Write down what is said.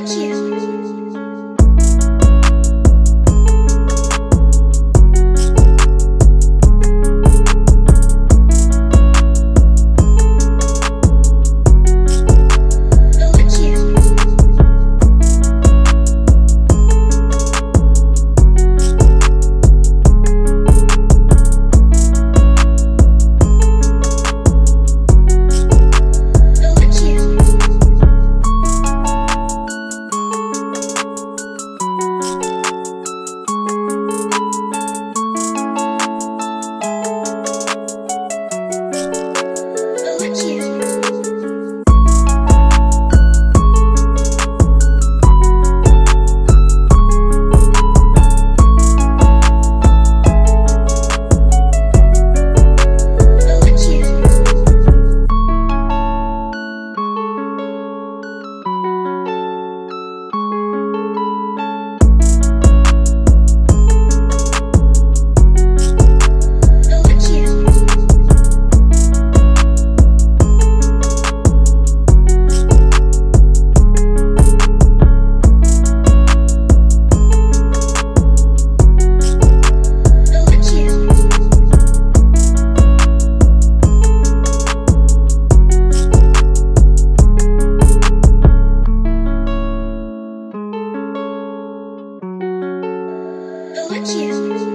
want you. the luckiest.